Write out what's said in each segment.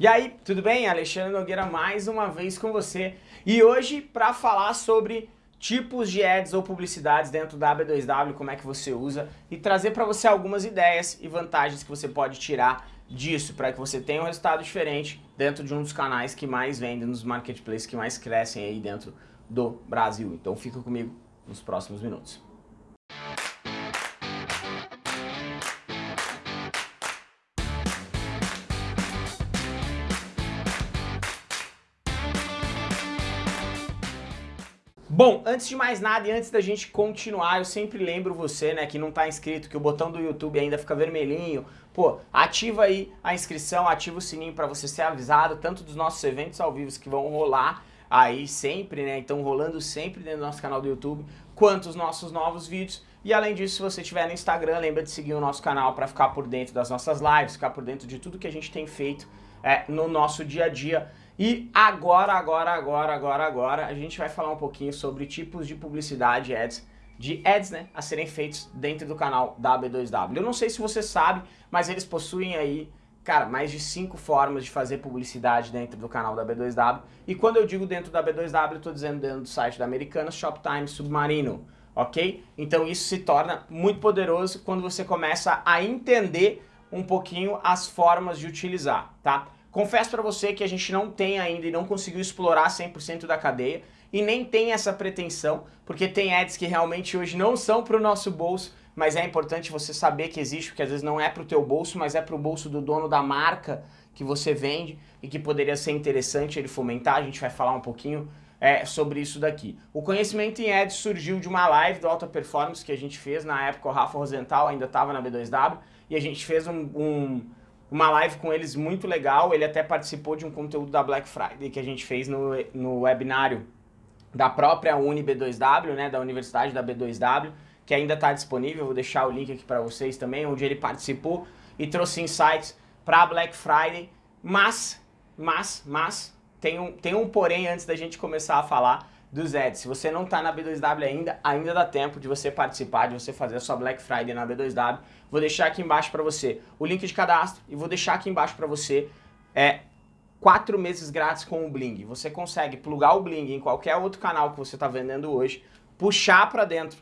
E aí, tudo bem? Alexandre Nogueira mais uma vez com você. E hoje para falar sobre tipos de ads ou publicidades dentro da B2W, como é que você usa e trazer para você algumas ideias e vantagens que você pode tirar disso para que você tenha um resultado diferente dentro de um dos canais que mais vendem, nos marketplaces que mais crescem aí dentro do Brasil. Então fica comigo nos próximos minutos. Bom, antes de mais nada e antes da gente continuar, eu sempre lembro você, né, que não está inscrito, que o botão do YouTube ainda fica vermelhinho. Pô, ativa aí a inscrição, ativa o sininho para você ser avisado, tanto dos nossos eventos ao vivo que vão rolar aí sempre, né, então rolando sempre dentro do nosso canal do YouTube, quanto os nossos novos vídeos. E além disso, se você estiver no Instagram, lembra de seguir o nosso canal para ficar por dentro das nossas lives, ficar por dentro de tudo que a gente tem feito é, no nosso dia a dia. E agora, agora, agora, agora, agora, a gente vai falar um pouquinho sobre tipos de publicidade ads, de ads, né, a serem feitos dentro do canal da B2W. Eu não sei se você sabe, mas eles possuem aí, cara, mais de cinco formas de fazer publicidade dentro do canal da B2W. E quando eu digo dentro da B2W, eu estou dizendo dentro do site da Americanas, Shoptime, Submarino, ok? Então isso se torna muito poderoso quando você começa a entender um pouquinho as formas de utilizar, tá? Confesso para você que a gente não tem ainda e não conseguiu explorar 100% da cadeia e nem tem essa pretensão, porque tem ads que realmente hoje não são para o nosso bolso, mas é importante você saber que existe, porque às vezes não é para o teu bolso, mas é para o bolso do dono da marca que você vende e que poderia ser interessante ele fomentar, a gente vai falar um pouquinho é, sobre isso daqui. O conhecimento em ads surgiu de uma live do Alta Performance que a gente fez, na época o Rafa Rosenthal ainda estava na B2W, e a gente fez um, um uma live com eles muito legal, ele até participou de um conteúdo da Black Friday que a gente fez no, no webinário da própria UniB2W, né, da Universidade da B2W, que ainda está disponível, vou deixar o link aqui para vocês também, onde ele participou e trouxe insights para Black Friday, mas, mas, mas, tem um, tem um porém antes da gente começar a falar, dos ads. Se você não está na B2W ainda, ainda dá tempo de você participar, de você fazer a sua Black Friday na B2W. Vou deixar aqui embaixo para você o link de cadastro e vou deixar aqui embaixo para você é, quatro meses grátis com o Bling. Você consegue plugar o Bling em qualquer outro canal que você está vendendo hoje, puxar para dentro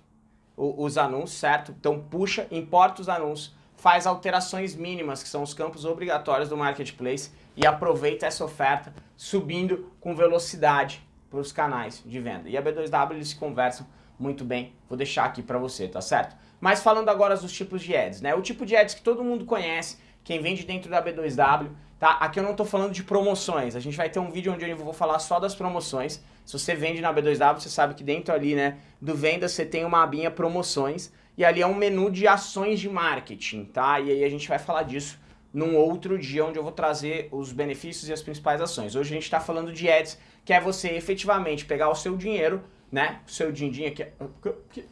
os anúncios, certo? Então puxa, importa os anúncios, faz alterações mínimas, que são os campos obrigatórios do Marketplace, e aproveita essa oferta subindo com velocidade para os canais de venda. E a B2W eles se conversam muito bem, vou deixar aqui para você, tá certo? Mas falando agora dos tipos de ads, né? O tipo de ads que todo mundo conhece, quem vende dentro da B2W, tá? Aqui eu não estou falando de promoções, a gente vai ter um vídeo onde eu vou falar só das promoções. Se você vende na B2W, você sabe que dentro ali, né, do venda você tem uma abinha promoções e ali é um menu de ações de marketing, tá? E aí a gente vai falar disso num outro dia onde eu vou trazer os benefícios e as principais ações. Hoje a gente está falando de ads que é você efetivamente pegar o seu dinheiro, né, o seu din-din aqui,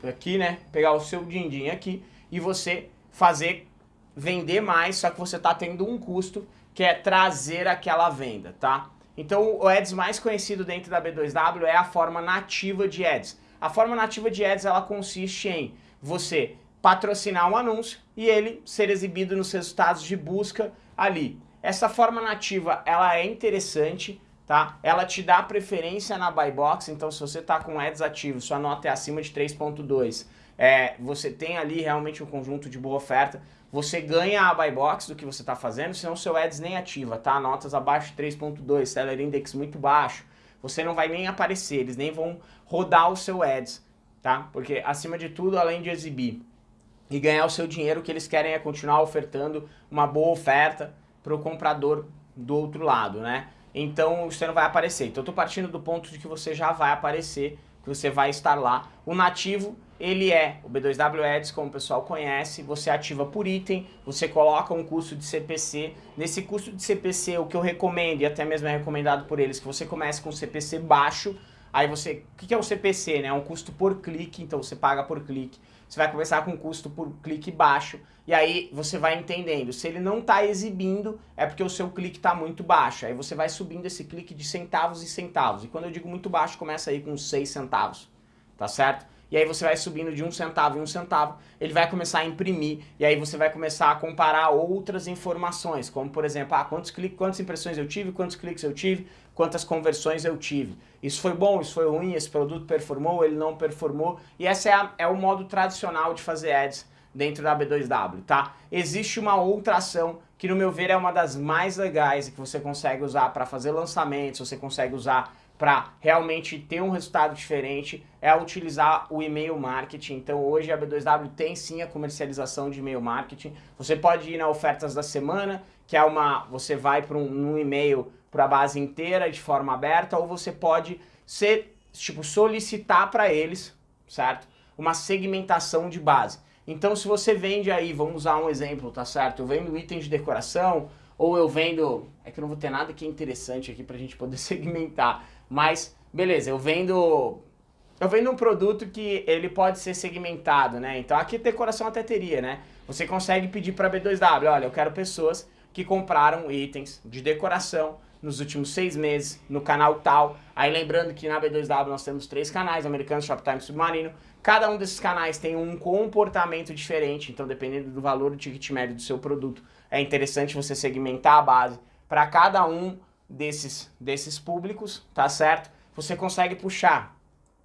aqui, né, pegar o seu din-din aqui e você fazer vender mais, só que você está tendo um custo que é trazer aquela venda, tá? Então o Ads mais conhecido dentro da B2W é a forma nativa de Ads. A forma nativa de Ads ela consiste em você patrocinar um anúncio e ele ser exibido nos resultados de busca ali. Essa forma nativa ela é interessante, tá? Ela te dá preferência na buy box, então se você está com ads ativo, sua nota é acima de 3.2, é, você tem ali realmente um conjunto de boa oferta, você ganha a buy box do que você está fazendo, senão seu ads nem ativa, tá? Notas abaixo de 3.2, seller index muito baixo, você não vai nem aparecer, eles nem vão rodar o seu ads, tá? Porque acima de tudo, além de exibir e ganhar o seu dinheiro, o que eles querem é continuar ofertando uma boa oferta para o comprador do outro lado, né? então você não vai aparecer. Então eu estou partindo do ponto de que você já vai aparecer, que você vai estar lá. O nativo, ele é o B2W Ads, como o pessoal conhece, você ativa por item, você coloca um custo de CPC. Nesse custo de CPC, o que eu recomendo, e até mesmo é recomendado por eles, que você comece com CPC baixo, aí você... O que é o CPC? Né? É um custo por clique, então você paga por clique você vai começar com um custo por clique baixo, e aí você vai entendendo. Se ele não está exibindo, é porque o seu clique está muito baixo. Aí você vai subindo esse clique de centavos e centavos. E quando eu digo muito baixo, começa aí com 6 centavos, tá certo? E aí você vai subindo de um centavo em um centavo, ele vai começar a imprimir, e aí você vai começar a comparar outras informações, como por exemplo, ah, quantos cliques, quantas impressões eu tive, quantos cliques eu tive, quantas conversões eu tive. Isso foi bom, isso foi ruim, esse produto performou, ele não performou, e esse é, a, é o modo tradicional de fazer ads dentro da B2W, tá? Existe uma outra ação que no meu ver é uma das mais legais e que você consegue usar para fazer lançamentos, você consegue usar para realmente ter um resultado diferente é utilizar o e-mail marketing. Então hoje a B2W tem sim a comercialização de e-mail marketing. Você pode ir na ofertas da semana, que é uma, você vai para um, um e-mail para a base inteira de forma aberta, ou você pode ser, tipo, solicitar para eles, certo? Uma segmentação de base. Então se você vende aí, vamos usar um exemplo, tá certo? Eu vendo itens de decoração, ou eu vendo, é que eu não vou ter nada que é interessante aqui para a gente poder segmentar, mas, beleza, eu vendo... Eu vendo um produto que ele pode ser segmentado, né? Então aqui decoração até teria, né? Você consegue pedir para B2W, olha, eu quero pessoas que compraram itens de decoração nos últimos seis meses no canal tal. Aí lembrando que na B2W nós temos três canais, Americano, Shoptime e Submarino. Cada um desses canais tem um comportamento diferente, então dependendo do valor do ticket médio do seu produto, é interessante você segmentar a base para cada um desses, desses públicos, tá certo? Você consegue puxar.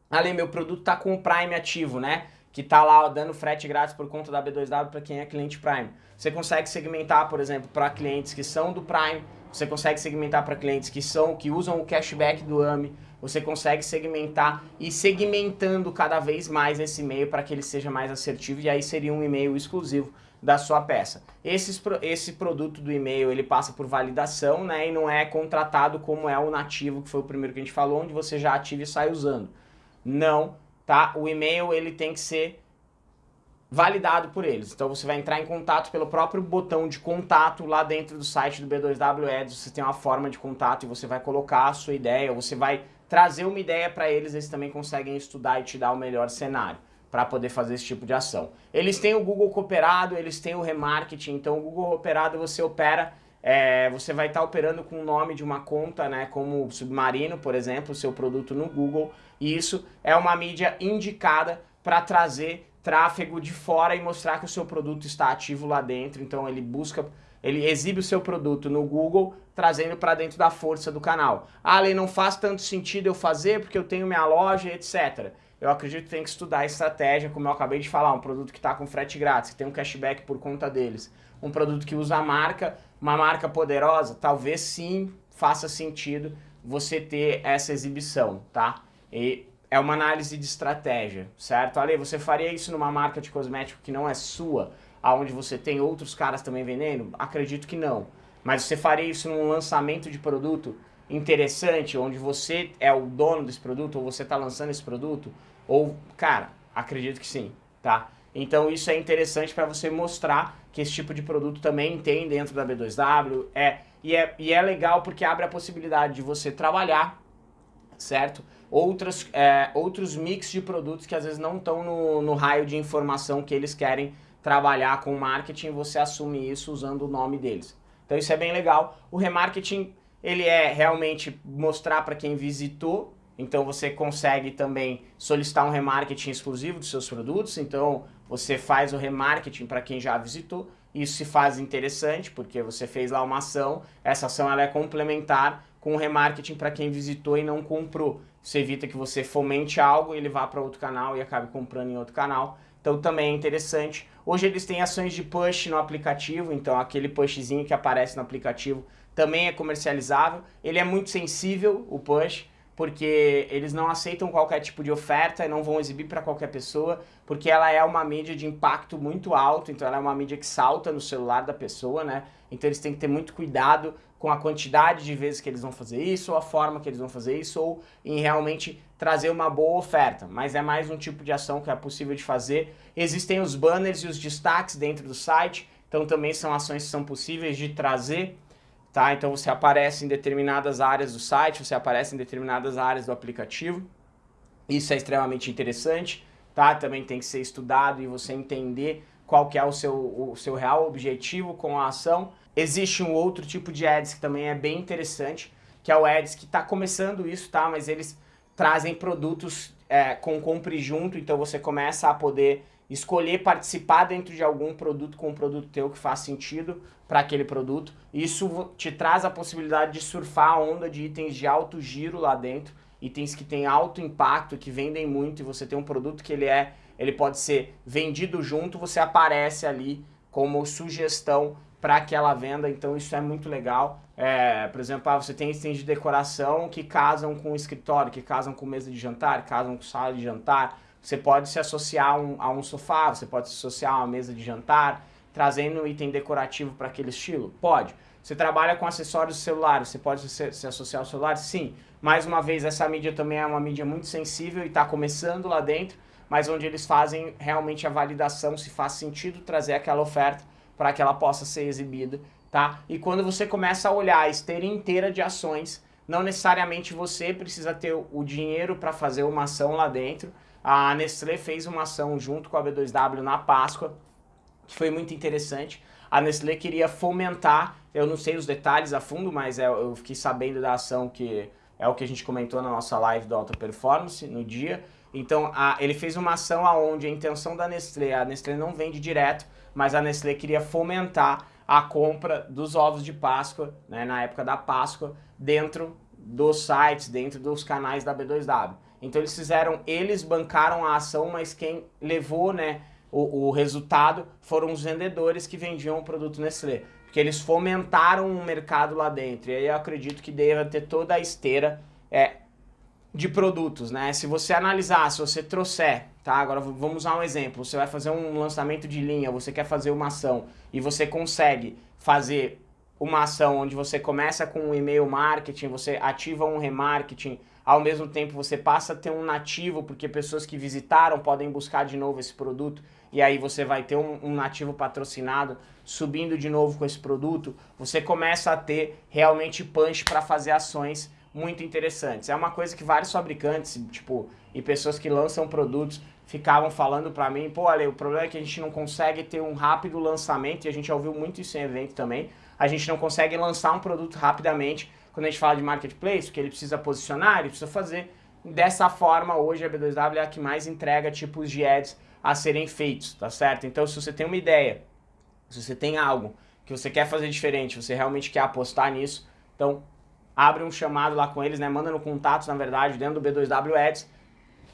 Ali, meu produto tá com o Prime ativo, né? Que tá lá ó, dando frete grátis por conta da B2W para quem é cliente Prime. Você consegue segmentar, por exemplo, para clientes que são do Prime, você consegue segmentar para clientes que são que usam o cashback do AMI, você consegue segmentar e segmentando cada vez mais esse e-mail para que ele seja mais assertivo e aí seria um e-mail exclusivo da sua peça. Esse, esse produto do e-mail ele passa por validação né, e não é contratado como é o nativo, que foi o primeiro que a gente falou, onde você já ativa e sai usando. Não, tá? O e-mail ele tem que ser validado por eles. Então você vai entrar em contato pelo próprio botão de contato lá dentro do site do B2W Ads, você tem uma forma de contato e você vai colocar a sua ideia, você vai trazer uma ideia para eles, eles também conseguem estudar e te dar o melhor cenário para poder fazer esse tipo de ação. Eles têm o Google Cooperado, eles têm o Remarketing, então o Google Cooperado você opera, é, você vai estar tá operando com o nome de uma conta, né, como Submarino, por exemplo, seu produto no Google, e isso é uma mídia indicada para trazer tráfego de fora e mostrar que o seu produto está ativo lá dentro, então ele busca, ele exibe o seu produto no Google, trazendo para dentro da força do canal. Ah, ele não faz tanto sentido eu fazer porque eu tenho minha loja, etc eu acredito que tem que estudar a estratégia, como eu acabei de falar, um produto que está com frete grátis, que tem um cashback por conta deles, um produto que usa a marca, uma marca poderosa, talvez sim faça sentido você ter essa exibição, tá? E é uma análise de estratégia, certo? Ale, você faria isso numa marca de cosmético que não é sua, aonde você tem outros caras também vendendo? Acredito que não. Mas você faria isso num lançamento de produto interessante, onde você é o dono desse produto, ou você está lançando esse produto, ou, cara, acredito que sim, tá? Então isso é interessante para você mostrar que esse tipo de produto também tem dentro da B2W, é, e, é, e é legal porque abre a possibilidade de você trabalhar, certo? Outros, é, outros mix de produtos que às vezes não estão no, no raio de informação que eles querem trabalhar com marketing, você assume isso usando o nome deles. Então isso é bem legal. O remarketing ele é realmente mostrar para quem visitou, então você consegue também solicitar um remarketing exclusivo dos seus produtos, então você faz o remarketing para quem já visitou, isso se faz interessante porque você fez lá uma ação, essa ação ela é complementar com o remarketing para quem visitou e não comprou. Isso evita que você fomente algo e ele vá para outro canal e acabe comprando em outro canal. Então também é interessante. Hoje eles têm ações de push no aplicativo, então aquele pushzinho que aparece no aplicativo também é comercializável. Ele é muito sensível, o push, porque eles não aceitam qualquer tipo de oferta e não vão exibir para qualquer pessoa, porque ela é uma mídia de impacto muito alto, então ela é uma mídia que salta no celular da pessoa, né? Então eles têm que ter muito cuidado com a quantidade de vezes que eles vão fazer isso, ou a forma que eles vão fazer isso, ou em realmente trazer uma boa oferta. Mas é mais um tipo de ação que é possível de fazer. Existem os banners e os destaques dentro do site, então também são ações que são possíveis de trazer tá? Então você aparece em determinadas áreas do site, você aparece em determinadas áreas do aplicativo. Isso é extremamente interessante, tá? Também tem que ser estudado e você entender qual que é o seu, o seu real objetivo com a ação. Existe um outro tipo de ads que também é bem interessante, que é o ads que está começando isso, tá? Mas eles trazem produtos é, com compre junto, então você começa a poder escolher participar dentro de algum produto com um produto teu que faz sentido para aquele produto. Isso te traz a possibilidade de surfar a onda de itens de alto giro lá dentro, itens que têm alto impacto, que vendem muito e você tem um produto que ele é, ele pode ser vendido junto, você aparece ali como sugestão para aquela venda, então isso é muito legal. É, por exemplo, ah, você tem itens de decoração que casam com o escritório, que casam com mesa de jantar, casam com sala de jantar, você pode se associar a um, a um sofá, você pode se associar a uma mesa de jantar, trazendo um item decorativo para aquele estilo? Pode. Você trabalha com acessórios celulares, você pode se, se, associar ao celular? Sim. Mais uma vez, essa mídia também é uma mídia muito sensível e está começando lá dentro, mas onde eles fazem realmente a validação se faz sentido trazer aquela oferta para que ela possa ser exibida, tá? E quando você começa a olhar a esteira inteira de ações, não necessariamente você precisa ter o dinheiro para fazer uma ação lá dentro, a Nestlé fez uma ação junto com a B2W na Páscoa, que foi muito interessante. A Nestlé queria fomentar, eu não sei os detalhes a fundo, mas é, eu fiquei sabendo da ação que é o que a gente comentou na nossa live do Alta Performance no dia. Então, a, ele fez uma ação onde a intenção da Nestlé, a Nestlé não vende direto, mas a Nestlé queria fomentar a compra dos ovos de Páscoa, né, na época da Páscoa, dentro dos sites, dentro dos canais da B2W. Então eles fizeram, eles bancaram a ação, mas quem levou né, o, o resultado foram os vendedores que vendiam o produto Nestlé. Porque eles fomentaram o mercado lá dentro. E aí eu acredito que deva ter toda a esteira é, de produtos, né? Se você analisar, se você trouxer, tá? Agora vamos usar um exemplo. Você vai fazer um lançamento de linha, você quer fazer uma ação e você consegue fazer uma ação onde você começa com um e-mail marketing, você ativa um remarketing, ao mesmo tempo você passa a ter um nativo, porque pessoas que visitaram podem buscar de novo esse produto, e aí você vai ter um, um nativo patrocinado subindo de novo com esse produto, você começa a ter realmente punch para fazer ações muito interessantes. É uma coisa que vários fabricantes, tipo, e pessoas que lançam produtos ficavam falando para mim, pô, olha, o problema é que a gente não consegue ter um rápido lançamento, e a gente já ouviu muito isso em evento também, a gente não consegue lançar um produto rapidamente quando a gente fala de marketplace, porque ele precisa posicionar, ele precisa fazer. Dessa forma, hoje a B2W é a que mais entrega tipos de ads a serem feitos, tá certo? Então, se você tem uma ideia, se você tem algo que você quer fazer diferente, você realmente quer apostar nisso, então abre um chamado lá com eles, né? Manda no contato, na verdade, dentro do B2W Ads,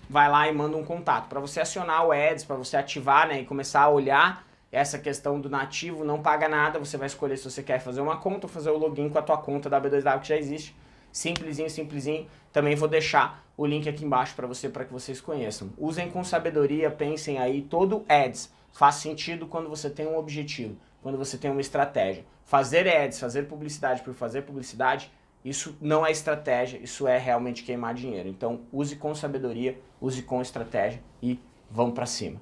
vai lá e manda um contato. Para você acionar o Ads, para você ativar né, e começar a olhar essa questão do nativo não paga nada, você vai escolher se você quer fazer uma conta ou fazer o login com a tua conta da B2W que já existe. Simplesinho, simplesinho. Também vou deixar o link aqui embaixo para você, para que vocês conheçam. Usem com sabedoria, pensem aí, todo ads faz sentido quando você tem um objetivo, quando você tem uma estratégia. Fazer ads, fazer publicidade por fazer publicidade, isso não é estratégia, isso é realmente queimar dinheiro. Então use com sabedoria, use com estratégia e vamos para cima.